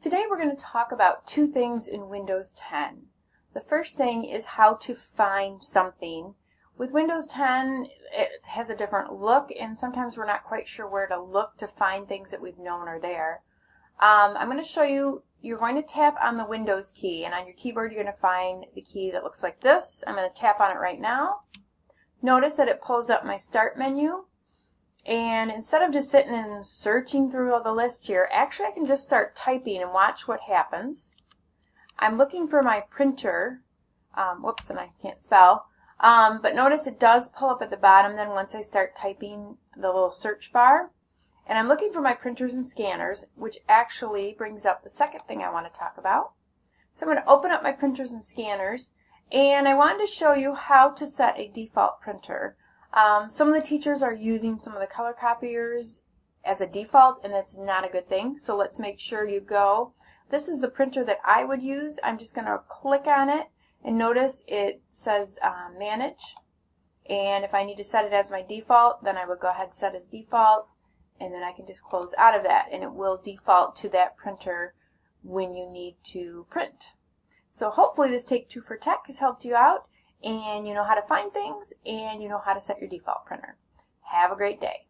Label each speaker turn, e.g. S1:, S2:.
S1: Today we're going to talk about two things in Windows 10. The first thing is how to find something. With Windows 10 it has a different look and sometimes we're not quite sure where to look to find things that we've known are there. Um, I'm going to show you, you're going to tap on the Windows key and on your keyboard you're going to find the key that looks like this. I'm going to tap on it right now. Notice that it pulls up my start menu and instead of just sitting and searching through all the list here, actually I can just start typing and watch what happens. I'm looking for my printer. Um, whoops, and I can't spell. Um, but notice it does pull up at the bottom then once I start typing the little search bar. And I'm looking for my printers and scanners, which actually brings up the second thing I want to talk about. So I'm going to open up my printers and scanners, and I wanted to show you how to set a default printer. Um, some of the teachers are using some of the color copiers as a default and that's not a good thing. So let's make sure you go. This is the printer that I would use. I'm just going to click on it and notice it says uh, manage. And if I need to set it as my default, then I would go ahead and set as default and then I can just close out of that and it will default to that printer when you need to print. So hopefully this Take Two for Tech has helped you out and you know how to find things and you know how to set your default printer. Have a great day.